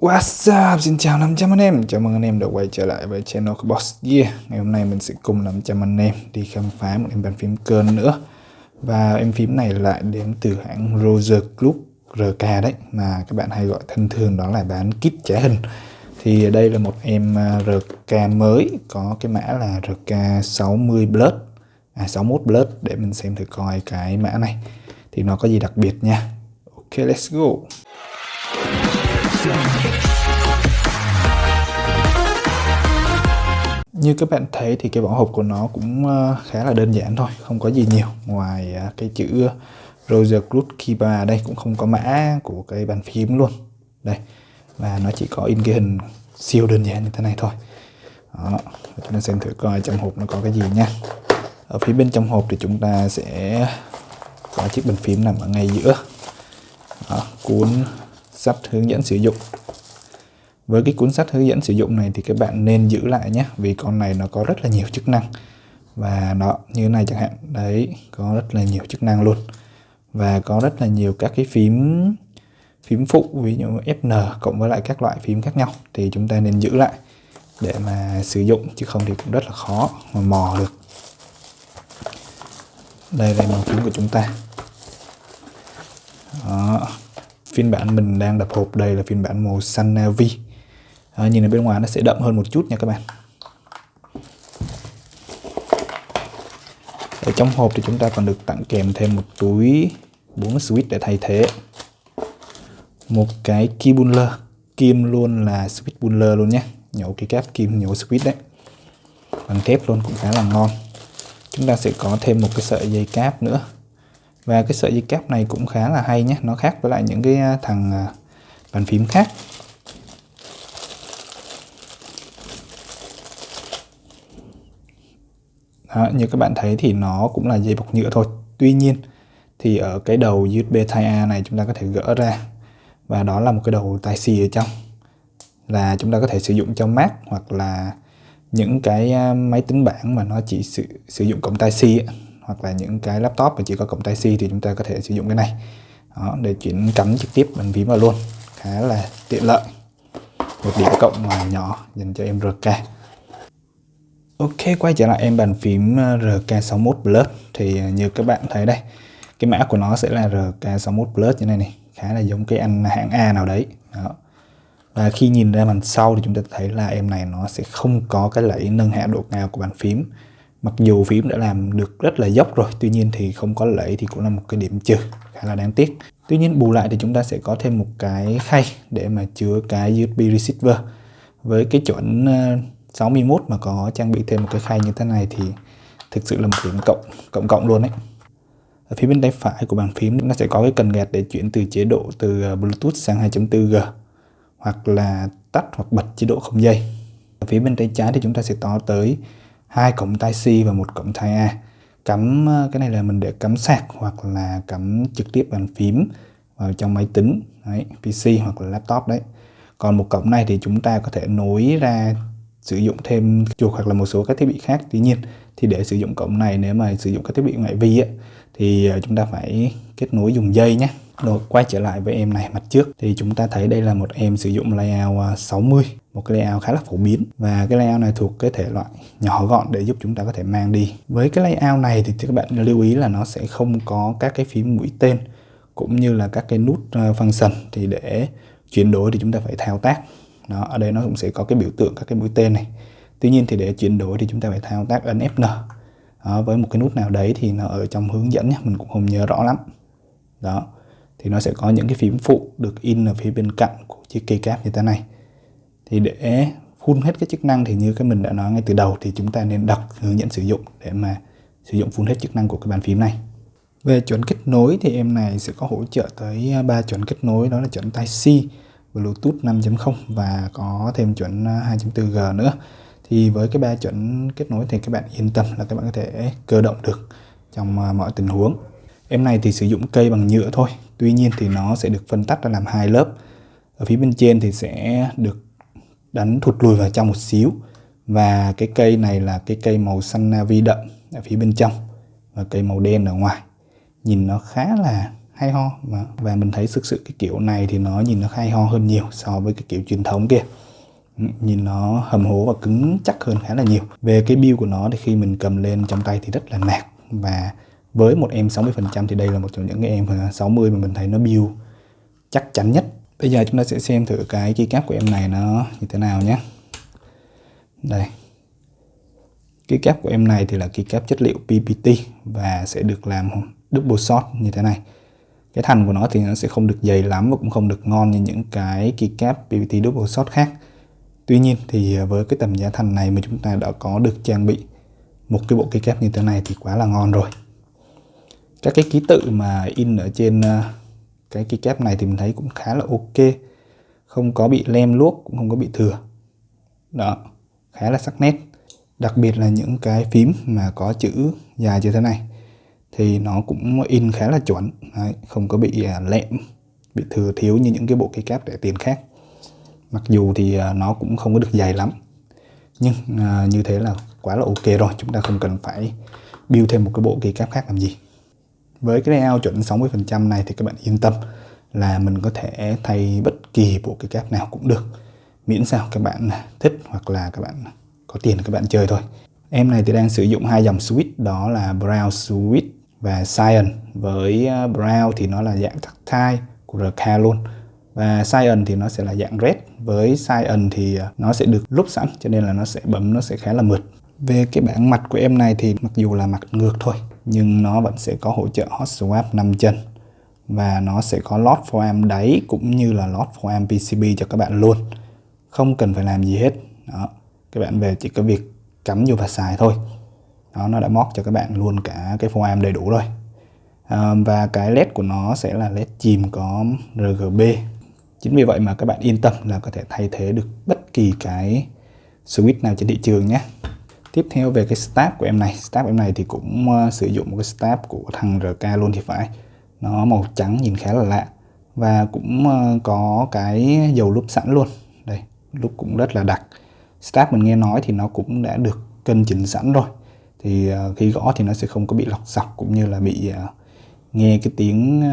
What's up? Xin chào 500 anh em. Chào mừng anh em đã quay trở lại với channel Boss. Gear Ngày hôm nay mình sẽ cùng 500 anh em đi khám phá một em bàn phím cơn nữa. Và em phím này lại đến từ hãng Roger Club RK đấy, Mà các bạn hay gọi thân thường đó là bán kit trả hình. Thì đây là một em à, RK mới, Có cái mã là RK60 Blood. À 61 Blood, Để mình xem thử coi cái mã này. Thì nó có gì đặc biệt nha. Ok, let's go như các bạn thấy thì cái vỏ hộp của nó cũng ờ, khá là đơn giản thôi không có gì nhiều. Ngoài ờ, cái chữ Roger Club Kiba đây cũng không có mã của cái bàn phím luôn. Đây và nó chỉ có in cái hình siêu đơn giản như thế này thôi. Đó chúng ta xem thử coi trong hộp nó có cái gì nha. Ở phía bên trong hộp thì chúng ta sẽ có chiếc bàn phím nằm ở ngay giữa. Đó, cuốn sách hướng dẫn sử dụng. Với cái cuốn sách hướng dẫn sử dụng này thì các bạn nên giữ lại nhé, vì con này nó có rất là nhiều chức năng. Và nó như này chẳng hạn, đấy, có rất là nhiều chức năng luôn. Và có rất là nhiều các cái phím phím phụ, ví dụ FN cộng với lại các loại phím khác nhau. Thì chúng ta nên giữ lại để mà sử dụng, chứ không thì cũng rất là khó mà mò được. Đây là màu phím của chúng ta. Đó phiên bản mình đang đập hộp đây là phiên bản màu xanh navy à, nhìn ở bên ngoài nó sẽ đậm hơn một chút nha các bạn. Ở trong hộp thì chúng ta còn được tặng kèm thêm một túi 4 switch để thay thế. Một cái kim buller. Kim luôn là switch buller luôn nhé. Nhổ cái cáp kim nhổ switch đấy. Bằng thép luôn cũng khá là ngon. Chúng ta sẽ có thêm một cái sợi dây cáp nữa và cái sợi dây cáp này cũng khá là hay nhé nó khác với lại những cái à, thằng à, bàn phím khác. Đó, như các bạn thấy thì nó cũng là dây bọc nhựa thôi. Tuy nhiên thì ở cái đầu USB Type-A này chúng ta có thể gỡ ra. Và đó là một cái đầu Type-C ở trong. Là chúng ta có thể sử dụng cho Mac hoặc là những cái à, máy tính bảng mà nó chỉ sử, sử dụng cổng Type-C hoặc là những cái laptop mà chỉ có cổng Type-C thì chúng ta có thể sử dụng cái này đó, để chuyển cắm trực tiếp bàn phím vào luôn khá là tiện lợi một điểm cộng mà nhỏ dành cho em RK Ok, quay trở lại em bàn phím ờ, RK61 Plus thì ờ, như các bạn thấy đây, cái mã của nó sẽ là RK61 Plus như này này, khá là giống cái anh hãng A nào đấy. Đó. Và khi nhìn ra màn sau thì chúng ta thấy là em này nó sẽ không có cái lẫy nâng hạ độ cao của bàn phím. Mặc dù phím đã làm được rất là dốc rồi, tuy nhiên thì không có lẫy thì cũng là một cái điểm trừ khá là đáng tiếc. Tuy nhiên bù lại thì chúng ta sẽ có thêm một cái khay để mà chứa cái USB receiver. Với cái chuẩn ờ, 61 mà có trang bị thêm một cái khay như thế này thì thực sự là một điểm cộng cộng cộng luôn đấy ở phía bên tay phải của bàn phím nó sẽ có cái cần gạt để chuyển từ chế độ từ ờ, Bluetooth sang 2.4G hoặc là tắt hoặc bật chế độ không dây. Ở phía bên tay trái thì chúng ta sẽ có tới hai cổng Type C và một cổng Type A. Cắm ờ, cái này là mình để cắm sạc hoặc là cắm trực tiếp bàn phím vào trong máy tính đấy, PC hoặc là laptop đấy. Còn một cổng này thì chúng ta có thể nối ra sử dụng thêm chuột hoặc là một số các thiết bị khác. Tuy nhiên thì để sử dụng cổng này nếu mà sử dụng các thiết bị ngoại vi ấy, thì ờ, chúng ta phải kết nối dùng dây nhé rồi quay trở lại với em này mặt trước. Thì chúng ta thấy đây là một em sử dụng layout à, 60 một cái layout khá là phổ biến. Và cái layout này thuộc cái thể loại nhỏ gọn để giúp chúng ta có thể mang đi. Với cái layout này thì các bạn lưu ý là nó sẽ không có các cái phím mũi tên cũng như là các cái nút à, function thì để chuyển đổi thì chúng ta phải thao tác. Đó, ở đây nó cũng sẽ có cái biểu tượng các cái mũi tên này. Tuy nhiên thì để chuyển đổi thì chúng ta phải thao tác ấn Fn đó, với một cái nút nào đấy thì nó ở trong hướng dẫn nhé mình cũng không nhớ rõ lắm. Đó thì nó sẽ có những cái phím phụ được in ở phía bên cạnh của chiếc cây cáp như thế này. Thì để full hết cái chức năng thì như cái mình đã nói ngay từ đầu thì chúng ta nên đọc hướng dẫn sử dụng để mà sử dụng full hết chức năng của cái bàn phím này. Về chuẩn kết nối thì em này sẽ có hỗ trợ tới à, ba chuẩn kết nối, đó là chuẩn Type-C Bluetooth 5.0 và có thêm chuẩn à, 2.4G nữa. Thì với cái ba chuẩn kết nối thì các bạn yên tâm là các bạn có thể cơ động được trong à, mọi tình huống. Em này thì sử dụng cây bằng nhựa thôi tuy nhiên thì nó sẽ được phân tách ra làm hai lớp. Ở phía bên trên thì sẽ được đánh thụt lùi vào trong một xíu. Và cái cây này là cái cây màu xanh navy đậm ở phía bên trong và cây màu đen ở ngoài. Nhìn nó khá là hay ho và, và mình thấy thực sự cái kiểu này thì nó nhìn nó hay ho hơn nhiều so với cái kiểu truyền thống kia. Ừ, nhìn nó hầm hố và cứng chắc hơn khá là nhiều. Về cái build của nó thì khi mình cầm lên trong tay thì rất là nạc và với một em 60% thì đây là một trong những cái em 60 mà mình thấy nó build chắc chắn nhất. Bây giờ chúng ta sẽ xem thử cái keycap của em này nó như thế nào nhé. Đây. Keycap của em này thì là keycap chất liệu PPT và sẽ được làm double shot như thế này. Cái thành của nó thì nó sẽ không được dày lắm và cũng không được ngon như những cái keycap PPT double shot khác. Tuy nhiên thì với cái tầm giá thành này mà chúng ta đã có được trang bị một cái bộ keycap như thế này thì quá là ngon rồi các cái ký tự mà in ở trên ờ, cái cái kép này thì mình thấy cũng khá là ok. Không có bị lem luốc cũng không có bị thừa. Đó khá là sắc nét. Đặc biệt là những cái phím mà có chữ dài như thế này thì nó cũng in khá là chuẩn. Đấy, không có bị ờ, lẹm bị thừa thiếu như những cái bộ keycap rẻ tiền khác. Mặc dù thì ờ, nó cũng không có được dày lắm. Nhưng à, như thế là quá là ok rồi. Chúng ta không cần phải build thêm một cái bộ keycap khác làm gì với cái layout chuẩn 60% này thì các bạn yên tâm là mình có thể thay bất kỳ bộ cái cáp nào cũng được. Miễn sao các bạn thích hoặc là các bạn có tiền các bạn chơi thôi. Em này thì đang sử dụng hai dòng switch, đó là Brown Switch và Cyan với ờ, Brown thì nó là dạng tactile của RK luôn. Và Cyan thì nó sẽ là dạng red. Với Cyan thì ờ, nó sẽ được lúc sẵn, cho nên là nó sẽ bấm nó sẽ khá là mượt. Về cái bảng mặt của em này thì mặc dù là mặt ngược thôi nhưng nó vẫn sẽ có hỗ trợ hot swap 5 chân. Và nó sẽ có lót foam đáy cũng như là lót foam PCB cho các bạn luôn. Không cần phải làm gì hết. Đó. Các bạn về chỉ có việc cắm vô và xài thôi. Đó nó đã móc cho các bạn luôn cả cái foam đầy đủ rồi. À, và cái led của nó sẽ là led chìm có RGB chính vì vậy mà các bạn yên tâm là có thể thay thế được bất kỳ cái switch nào trên thị trường nhé tiếp theo về cái stab của em này. Stab em này thì cũng uh, sử dụng một cái stab của thằng RK luôn thì phải. Nó màu trắng nhìn khá là lạ. Và cũng uh, có cái dầu lúp sẵn luôn. Đây lúp cũng rất là đặc. Stab mình nghe nói thì nó cũng đã được cân chỉnh sẵn rồi. Thì uh, khi gõ thì nó sẽ không có bị lọc sọc cũng như là bị uh, nghe cái tiếng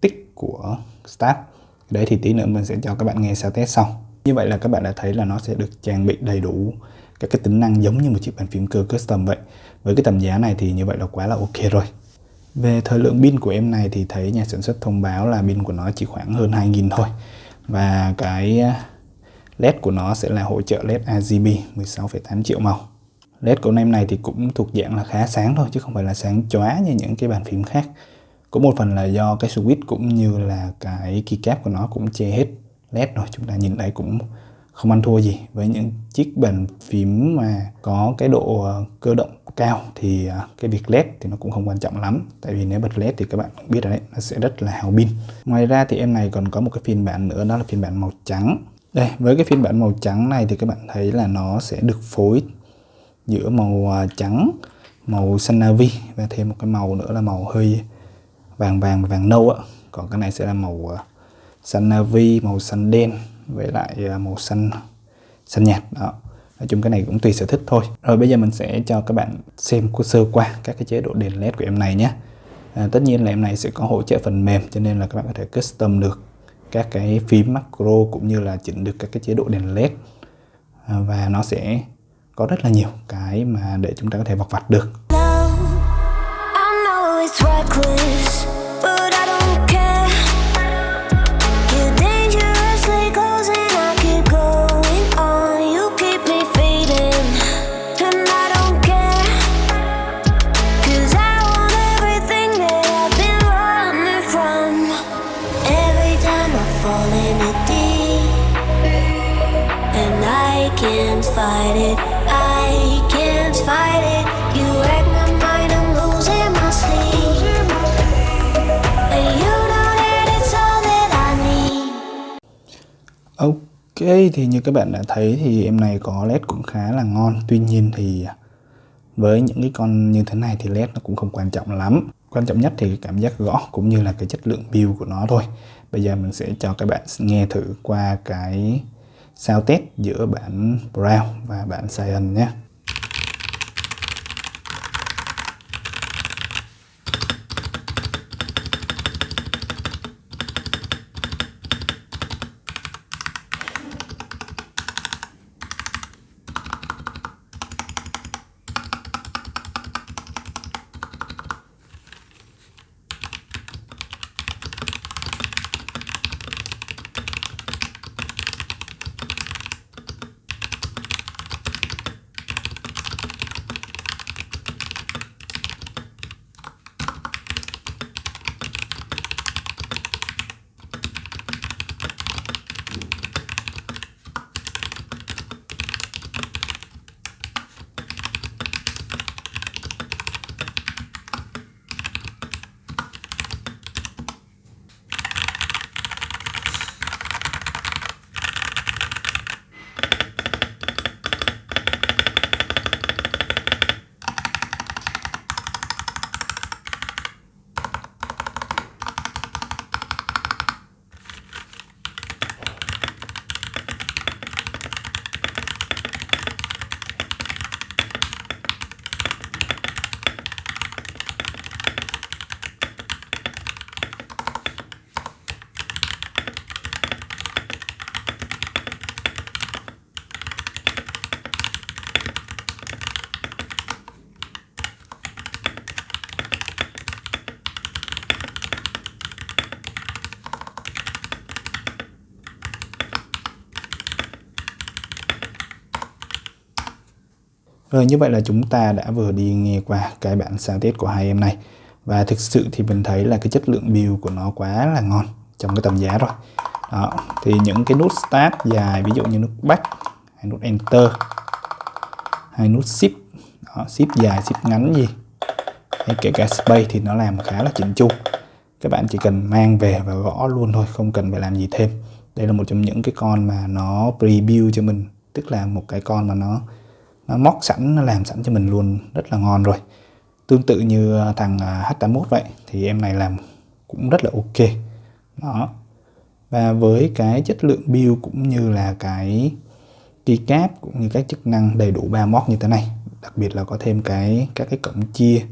tích của stab. Đấy thì tí nữa mình sẽ cho các bạn nghe sao test sau như vậy là các bạn đã thấy là nó sẽ được trang bị đầy đủ các cái tính năng giống như một chiếc bàn phím cơ custom vậy. Với cái tầm giá này thì như vậy là quá là ok rồi. Về thời lượng pin của em này thì thấy nhà sản xuất thông báo là pin của nó chỉ khoảng hơn 2.000 thôi. Và cái ờ, LED của nó sẽ là hỗ trợ LED RGB 16,8 triệu màu. LED của em này thì cũng thuộc dạng là khá sáng thôi chứ không phải là sáng chóa như những cái bàn phím khác. Có một phần là do cái switch cũng như là cái keycap của nó cũng che hết LED rồi chúng ta nhìn thấy cũng không ăn thua gì. Với những chiếc bàn phím mà có cái độ ờ, cơ động cao thì ờ, cái việc led thì nó cũng không quan trọng lắm. Tại vì nếu bật led thì các bạn biết rồi đấy, nó sẽ rất là hào pin. Ngoài ra thì em này còn có một cái phiên bản nữa, đó là phiên bản màu trắng. Đây, với cái phiên bản màu trắng này thì các bạn thấy là nó sẽ được phối giữa màu ờ, trắng, màu xanh navy và thêm một cái màu nữa là màu hơi vàng vàng vàng nâu ạ còn cái này sẽ là màu xanh navy màu xanh đen với lại à, màu xanh xanh nhạt. Đó. Nói chung cái này cũng tùy sở thích thôi. Rồi bây giờ mình sẽ cho các bạn xem sơ qua các cái chế độ đèn led của em này nhé. À, tất nhiên là em này sẽ có hỗ trợ phần mềm cho nên là các bạn có thể custom được các cái phím macro cũng như là chỉnh được các cái chế độ đèn led. À, và nó sẽ có rất là nhiều cái mà để chúng ta có thể vọc vặt được. Can't fight it. I can't fight it. You wreck my mind, I'm losing my sleep. But you know that it's all that I need. Ok, thì như các bạn đã thấy thì em này có led cũng khá là ngon. Tuy nhiên thì với những cái con như thế này thì led nó cũng không quan trọng lắm. Quan trọng nhất thì cảm giác gõ cũng như là cái chất lượng build của nó thôi. Bây giờ mình sẽ cho các bạn nghe thử qua cái sao test giữa bản Brown và bản Cyan nhé. Rồi như vậy là chúng ta đã vừa đi nghe qua cái bản sáng tiết của hai em này. Và thực sự thì mình thấy là cái chất lượng build của nó quá là ngon trong cái tầm giá rồi. Đó thì những cái nút start dài ví dụ như nút back hay nút enter hay nút shift đó, shift dài shift ngắn gì hay kể cả space thì nó làm khá là chỉnh chu. Các bạn chỉ cần mang về và gõ luôn thôi không cần phải làm gì thêm. Đây là một trong những cái con mà nó preview cho mình tức là một cái con mà nó móc sẵn, nó làm sẵn cho mình luôn. Rất là ngon rồi. Tương tự như à, thằng à, H81 vậy, thì em này làm cũng rất là ok. Đó. Và với cái chất lượng build cũng như là cái keycap cũng như các chức năng đầy đủ ba móc như thế này, đặc biệt là có thêm cái, các cái cổng chia,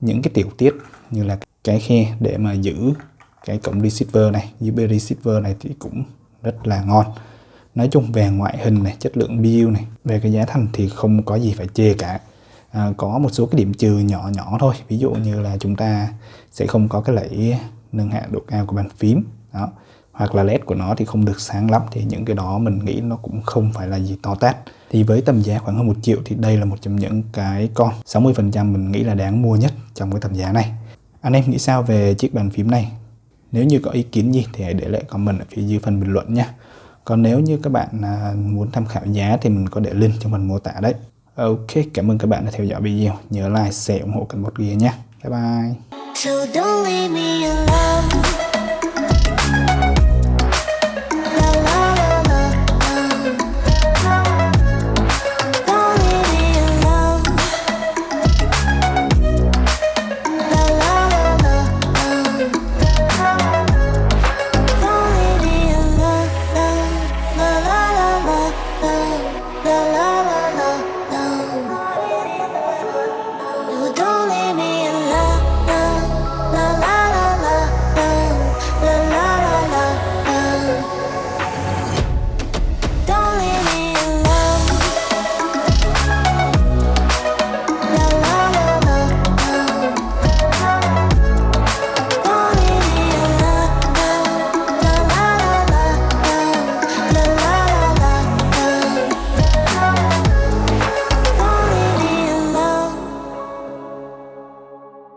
những cái tiểu tiết như là cái khe để mà giữ cái cổng receiver này USB receiver này thì cũng rất là ngon nói chung về ngoại hình này chất lượng build này về cái giá thành thì không có gì phải chê cả. À, có một số cái điểm trừ nhỏ nhỏ thôi ví dụ như là chúng ta sẽ không có cái lẫy nâng hạ độ cao của bàn phím đó. Hoặc là led của nó thì không được sáng lắm thì những cái đó mình nghĩ nó cũng không phải là gì to tát. Thì với tầm giá khoảng hơn một triệu thì đây là một trong những cái con 60% mình nghĩ là đáng mua nhất trong cái tầm giá này. Anh em nghĩ sao về chiếc bàn phím này? Nếu như có ý kiến gì thì hãy để lại comment ở phía dưới phần bình luận nhé còn nếu như các bạn à, muốn tham khảo giá thì mình có để link trong phần mô tả đấy Ok, cảm ơn các bạn đã theo dõi video. Nhớ like, share, ủng hộ kênh một Gear nhé. Bye bye. So don't leave me alone.